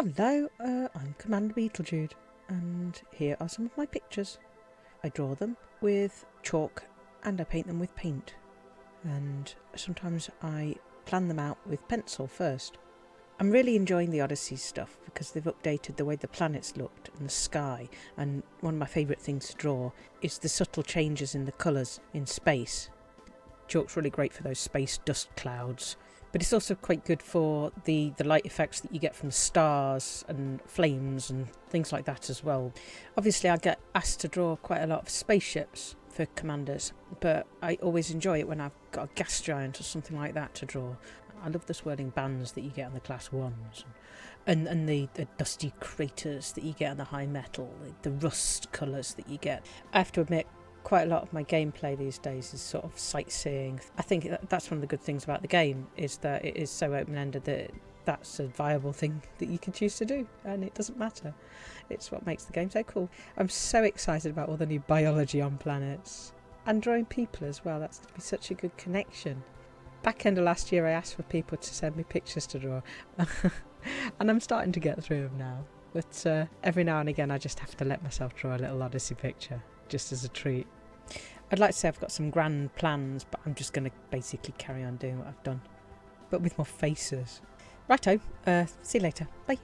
Hello, uh, I'm Commander Beetlejude, and here are some of my pictures. I draw them with chalk and I paint them with paint. And sometimes I plan them out with pencil first. I'm really enjoying the Odyssey stuff because they've updated the way the planets looked and the sky. And one of my favourite things to draw is the subtle changes in the colours in space. Chalk's really great for those space dust clouds but it's also quite good for the the light effects that you get from stars and flames and things like that as well. Obviously i get asked to draw quite a lot of spaceships for commanders but i always enjoy it when i've got a gas giant or something like that to draw. I love the swirling bands that you get on the class ones and and the, the dusty craters that you get on the high metal the, the rust colors that you get. I have to admit quite a lot of my gameplay these days is sort of sightseeing. I think that's one of the good things about the game is that it is so open-ended that that's a viable thing that you can choose to do and it doesn't matter. It's what makes the game so cool. I'm so excited about all the new biology on planets and drawing people as well. That's going to be such a good connection. Back end of last year I asked for people to send me pictures to draw and I'm starting to get through them now. But uh, every now and again I just have to let myself draw a little Odyssey picture just as a treat. I'd like to say I've got some grand plans, but I'm just going to basically carry on doing what I've done, but with more faces. Righto, uh, see you later. Bye.